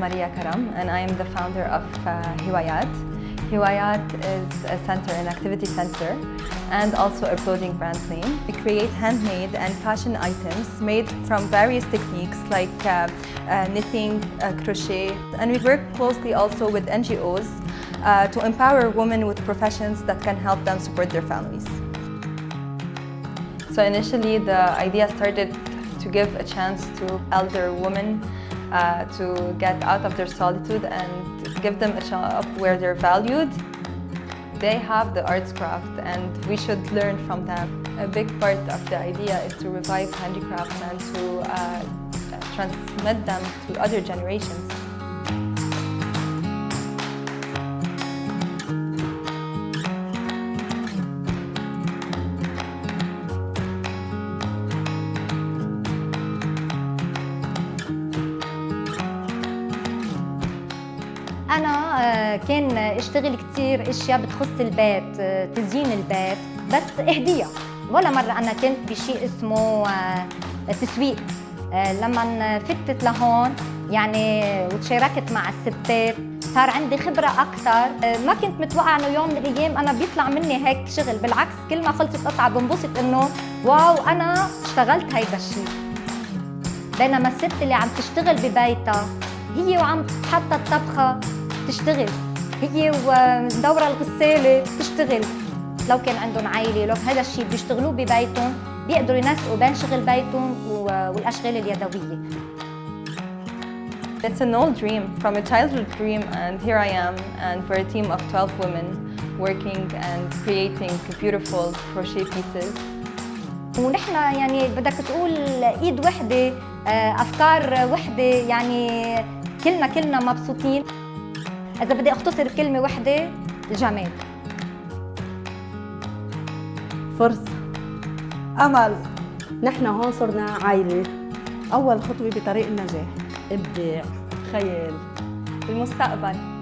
Maria Karam and I am the founder of uh, Hiwayat. Hiwayat is a center, an activity center, and also a clothing brand name. We create handmade and fashion items made from various techniques like uh, uh, knitting, uh, crochet, and we work closely also with NGOs uh, to empower women with professions that can help them support their families. So initially the idea started to give a chance to elder women uh, to get out of their solitude and give them a job where they're valued. They have the arts craft and we should learn from them. A big part of the idea is to revive handicrafts and to uh, transmit them to other generations. أنا آه، كان أشتغل كثير أشياء بتخص البيت آه، تزيين البيت بس اهديها ولا مرة أنا كنت بشيء اسمه آه، تسويق. لما فتت لهون يعني وتشاركت مع الستات صار عندي خبرة أكثر ما كنت متوقعة إنه يوم من الأيام أنا بيطلع مني هيك شغل. بالعكس كل ما خلصت قطعة بنبسط إنه واو أنا اشتغلت هيدا الشيء. بينما الست اللي عم تشتغل ببيتها هي وعم تحط الطبخة تشتغل. هي ومدورة الغسالة تشتغل لو كان عندهم عائلة لو هذا الشيء بيشتغلوه ببيتهم بيقدروا ينسقوا بين شغل بيتهم والأشغال اليدوية. It's an old dream, from a childhood dream, and here I am, and we're a team of 12 women working and creating beautiful crochet pieces. ونحن يعني بدك تقول إيد وحدة أفكار وحدة يعني كلنا كلنا مبسوطين. إذا بدي أختصر بكلمه وحدة الجمال. فرصة. أمل. نحن هون صرنا عائلة. أول خطوة بطريق النجاح. إبداع. خيال. المستقبل.